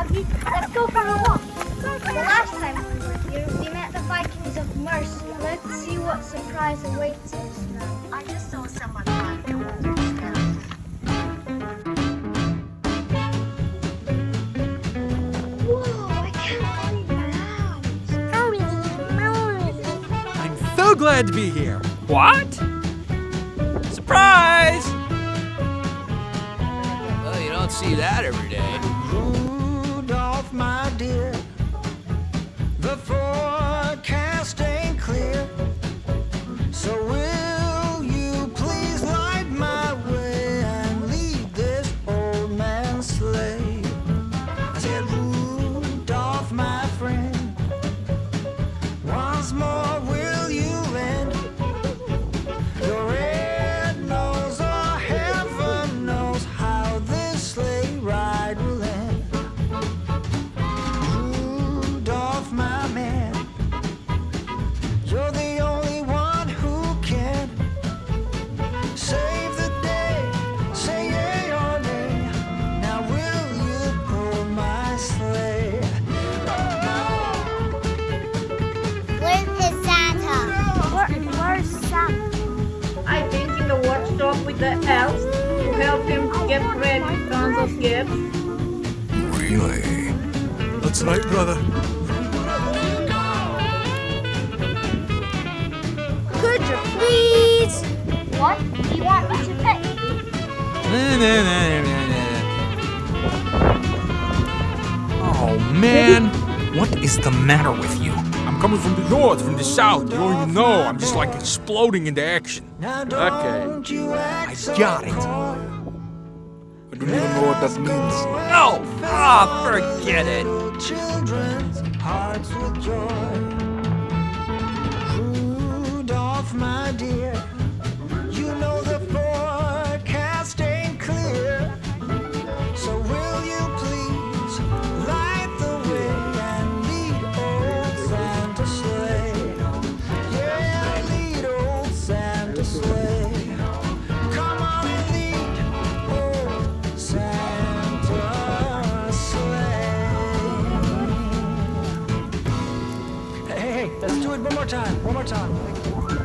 Froggy. Let's go for a walk. The last time we were here, we met the Vikings of Mercia. Let's see what surprise awaits us now. I just saw someone run towards us. Whoa, I can't believe my eyes. I'm so glad to be here. What? Surprise! Well, you don't see that every day. The elves to help him get ready tons of gifts. Really? That's right, brother. Could you please? What do you want me to pick? Oh, man. What is the matter with you? I'm coming from the north, from the south. You don't even know. I'm just like exploding into action. Okay. don't you act so got it. I don't even know what that means. No! Ah, forget it. time, one more time.